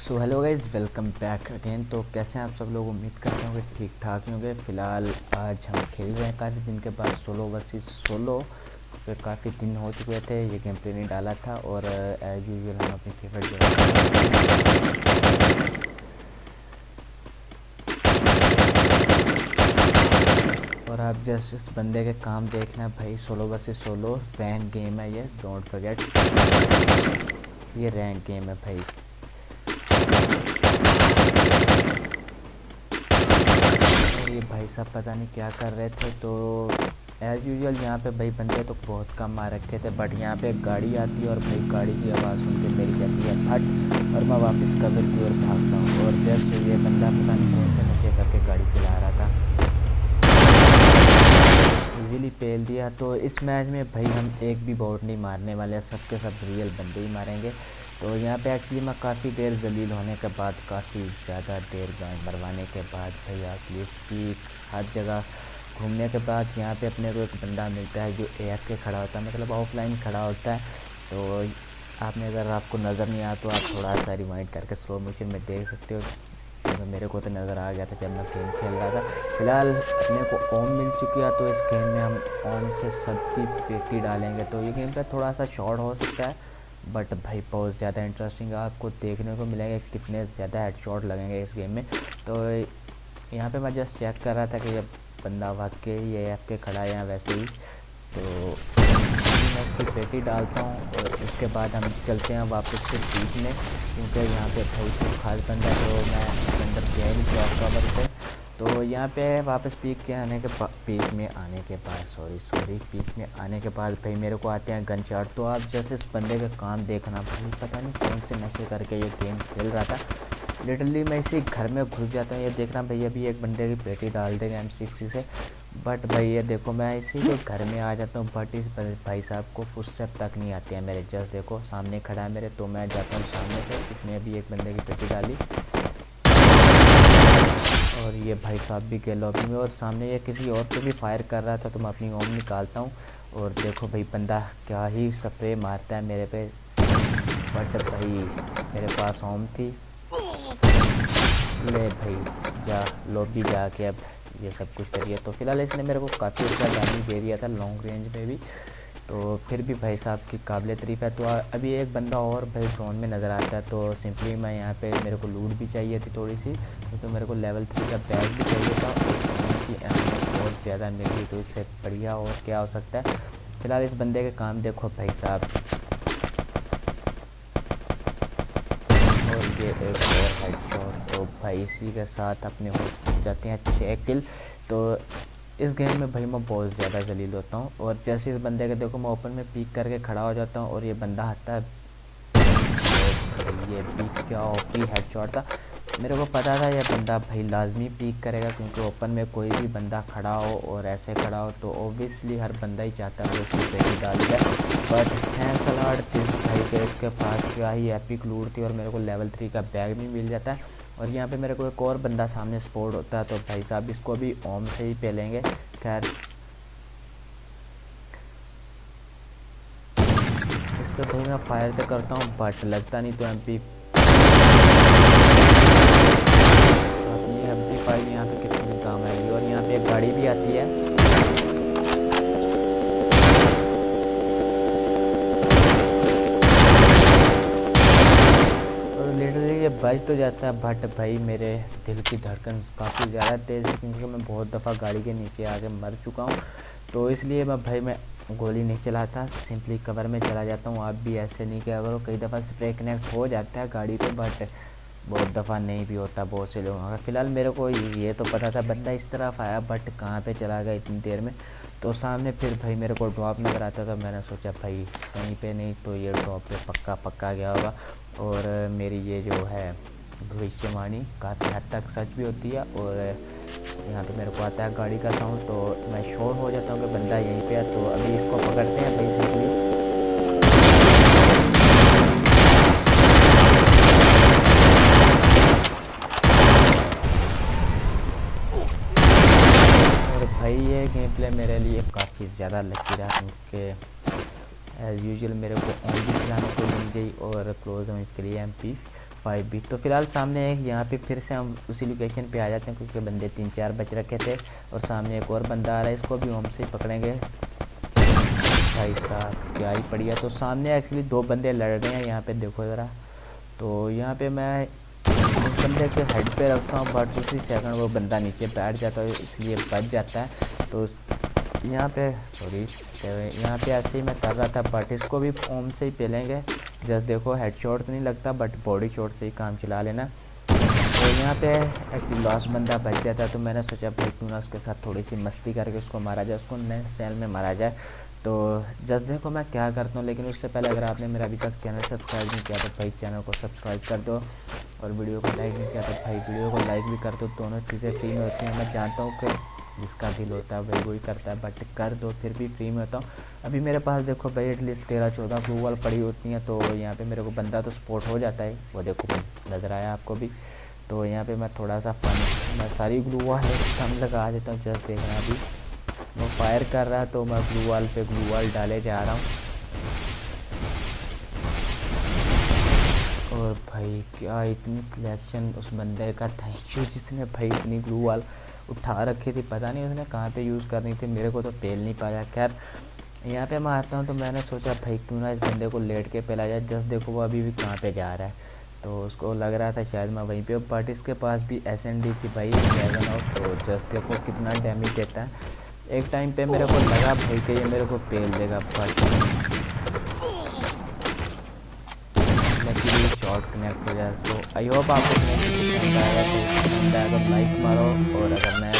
So hello guys welcome back again तो कैसे हैं आप सब लोग? उम्मीद करते होंगे ठीक ठाक होंगे। फ़िलहाल आज हम खेल रहे हैं काफ़ी दिन के बाद सोलो वर्सेस सोलो पे काफ़ी दिन हो चुके थे, ये गेम प्ले नहीं डाला था और एज यूजल हम अपनी फेवरेट जगह और आप जस्ट इस बंदे के काम देखना भाई solo versus solo rank game है ये डोंट फॉरगेट ये रैंक गेम है भाई। ये भाई साहब, पता नहीं क्या कर रहे थे तो एज़ यूजल यहाँ पे भाई बंदे तो बहुत कम आ रखे थे बट यहाँ पे गाड़ी आती है और भाई गाड़ी की आवाज़ सुन के मेरी जाती है फट और मैं वापस कवर की ओर भागता हूँ और जैसे ये बंदा पता नहीं कौन से नशे करके गाड़ी चला रहा था। इजीली पेल दिया। तो इस मैच में भाई हम एक भी बोर्ड नहीं मारने वाले सबके सब रियल बंदे ही मारेंगे। तो यहाँ पे एक्चुअली मैं काफ़ी देर जलील होने के बाद, काफ़ी ज़्यादा देर मरवाने के बाद भैया आप स्पीक हर जगह घूमने के बाद यहाँ पे अपने को एक बंदा मिलता है जो ए के खड़ा होता है मतलब ऑफलाइन खड़ा होता है। तो आपने अगर आपको नज़र नहीं आया तो आप थोड़ा सा रिमाइंड करके स्लो मोशन में देख सकते हो। तो मेरे को तो नज़र आ गया था जब मैं गेम खेल रहा था। फ़िलहाल अपने को ओम मिल चुकी है तो इस गेम में हम ओम से सबकी पेटी डालेंगे। तो ये गेम का थोड़ा सा शॉर्ट हो सकता है। बट भाई, बहुत ज़्यादा इंटरेस्टिंग आपको देखने को मिलेंगे, कितने ज़्यादा हेड लगेंगे इस गेम में। तो यहाँ पे मैं जस्ट चेक कर रहा था कि जब बंदा भाग के ये ऐप के खड़ा है वैसे ही। तो मैं इसकी पेटी डालता हूँ और उसके बाद हम चलते हैं वापस से पीक में, क्योंकि यहाँ पे भाई खास बंदा तो मैं अंदर गया नहीं ब्लॉक कवर पे। तो यहाँ पे वापस पीक के आने के पीक में आने के बाद सॉरी सॉरी पीक में आने के बाद भाई मेरे को आते हैं गन शॉट तो आप जैसे इस बंदे का काम देखना, भाई पता नहीं कौन से नशे करके ये गेम खेल रहा था। लिटरली मैं इसी घर में घुस जाता हूँ। ये देख देखना भाई, अभी एक बंदे की पेटी डाल देंगे एम सिक्सटी से। बट भाई ये देखो, मैं इसी के घर में आ जाता हूँ। बट इस भाई साहब को फुटस्टेप तक नहीं आती है मेरे, जस्ट देखो, सामने खड़ा है मेरे तो मैं जाता हूँ सामने से। इसने अभी एक बंदे की पेटी डाली। और ये भाई साहब भी गए लॉबी में और सामने ये किसी और को भी फायर कर रहा था तो मैं अपनी ओम निकालता हूँ। और देखो भाई बंदा क्या ही स्प्रे मारता है मेरे पे। बट भाई, मेरे पास ओम थी। ले भाई, जा लॉबी जाके अब ये सब कुछ करिए। तो फ़िलहाल इसने मेरे को काफ़ी अच्छा डैमेज दे दिया था लॉन्ग रेंज में भी। तो फिर भी भाई साहब की काबिल तरीफ है। तो अभी एक बंदा और भाई ड्रोन में नज़र आता है तो सिंपली मैं यहाँ पे, मेरे को लूट भी चाहिए थी थोड़ी सी तो मेरे को लेवल थ्री का बैग भी चाहिए था। और बहुत ज़्यादा मिली तो इससे बढ़िया और क्या हो सकता है? फ़िलहाल इस बंदे के काम देखो भाई साहब। और ये एक और तो भाई इसी के साथ अपने हो जाते हैं छः किल तो इस गेम में भाई मैं बहुत ज़्यादा जलील होता हूँ और जैसे इस बंदे का देखो मैं ओपन में पीक करके खड़ा हो जाता हूँ और ये बंदा आता है। ये पीक क्या ओपी हेड शॉट था। मेरे को पता था ये बंदा भाई लाजमी पीक करेगा क्योंकि ओपन में कोई भी बंदा खड़ा हो और ऐसे खड़ा हो तो ओबियसली हर बंदा ही चाहता है उसकी पेटी डाल दिया। बट हैं सलाड भाई के इसके पास क्या ही एपिक लूट थी और मेरे को लेवल थ्री का बैग भी मिल जाता है। और यहाँ पे मेरे को एक और बंदा सामने सपोर्ट होता है तो भाई साहब इसको भी ओम से ही पेलेंगे। खैर। इस पर भाई मैं फायर तो करता हूँ बट लगता नहीं तो एम पी एम यहाँ पे कितनी काम आएगी? और यहाँ पे एक गाड़ी भी आती है। बच तो जाता है बट भाई मेरे दिल की धड़कन काफ़ी ज़्यादा तेज़ है, क्योंकि मैं बहुत दफ़ा गाड़ी के नीचे आके मर चुका हूँ। तो इसलिए मैं भाई, मैं गोली नहीं चलाता सिंपली कवर में चला जाता हूँ। आप भी ऐसे नहीं किया करो, कई दफ़ा स्प्रे कनेक्ट हो जाता है गाड़ी पे बट बहुत दफ़ा नहीं भी होता बहुत से लोगों का। फ़िलहाल मेरे को ये तो पता था, बंदा इस तरफ़ आया बट कहाँ पे चला गया इतनी देर में? तो सामने फिर भाई मेरे को ड्रॉप नज़र आता था, मैंने सोचा भाई कहीं पे नहीं तो ये ड्रॉप पे पक्का पक्का गया होगा। और मेरी ये जो है भविष्यवाणी काफ़ी हद तक सच भी होती है और यहाँ पे मेरे को आता है गाड़ी का साउंड तो मैं श्योर हो जाता हूँ कि बंदा यहीं पे है तो अभी इसको पकड़ते हैं भाई सिंपली भाई, ये गेम प्ले मेरे लिए काफ़ी ज़्यादा लकी रहा क्योंकि एज़ यूजल मेरे को ओनली चलाने को मिल गई और क्लोज हम इसके लिए एम पी फाइव भी। तो फ़िलहाल सामने एक, यहाँ पे फिर से हम उसी लोकेशन पे आ जाते हैं क्योंकि बंदे तीन चार बच रखे थे और सामने एक और बंदा आ रहा है, इसको भी हम से पकड़ेंगे। भाई साहब, क्या ही पड़ी है तो सामने एक्चुअली दो बंदे लड़ रहे हैं, यहाँ पे देखो ज़रा। तो यहाँ पे मैं उस बंदे के हेड पे रखता हूँ बट उसी सेकंड वो बंदा नीचे बैठ जाता है इसलिए बच जाता है। तो यहाँ पे सॉरी यहाँ पे ऐसे ही मैं कर रहा था बट इसको भी ओम से ही पेलेंगे। जस्ट देखो हेड शॉट तो नहीं लगता बट बॉडी शॉट से ही काम चला लेना। तो यहाँ पे एक्चुअली लास्ट बंदा बच जाता है तो मैंने सोचा भाई क्यों ना उसके साथ थोड़ी सी मस्ती करके उसको मारा जाए, उसको नए स्टाइल में मारा जाए। तो जस्ट देखो मैं क्या करता हूँ, लेकिन उससे पहले अगर आपने मेरा अभी तक चैनल सब्सक्राइब नहीं किया तो भाई चैनल को सब्सक्राइब कर दो और वीडियो को लाइक नहीं किया तो भाई वीडियो को लाइक भी कर दो। दोनों चीज़ें फ्री में होती हैं। मैं जानता हूँ कि जिसका दिल होता है वही वही करता है बट कर दो, फिर भी फ्री में होता हूँ। अभी मेरे पास देखो भाई एटलीस्ट तेरह चौदह ग्लू वाल पड़ी होती हैं तो यहाँ पर मेरे को बंदा तो सपोर्ट हो जाता है। वो देखो नज़र आया आपको भी। तो यहाँ पर मैं थोड़ा सा फन मैं सारी ग्लू वाल कम लगा देता हूँ जस्ट देखना अभी। फायर कर रहा है तो मैं ग्लू वाल पे ग्लू वाल डाले जा रहा हूँ। और भाई, क्या इतनी कलेक्शन उस बंदे का? थैंक यू जिसने भाई इतनी ग्लू वाल उठा रखी थी। पता नहीं उसने कहाँ पे यूज़ करनी थी, मेरे को तो पेल नहीं पाया। खैर, यहाँ पे मैं आता हूँ तो मैंने सोचा, भाई क्यों ना इस बंदे को लेट के पेला जाए जस्ट देखो वो अभी भी कहाँ पे जा रहा है। तो उसको लग रहा था शायद मैं वहीं पे बट इसके पास भी एस एन डी थी भाई तो जस्ट देखो कितना डैमेज देता है। एक टाइम पे मेरे को लगा भाई के ये मेरे को पेल देगा पर शॉर्ट कनेक्ट हो जाए तो आई होप आपको आएगा तो लाइक मारो, और अगर नया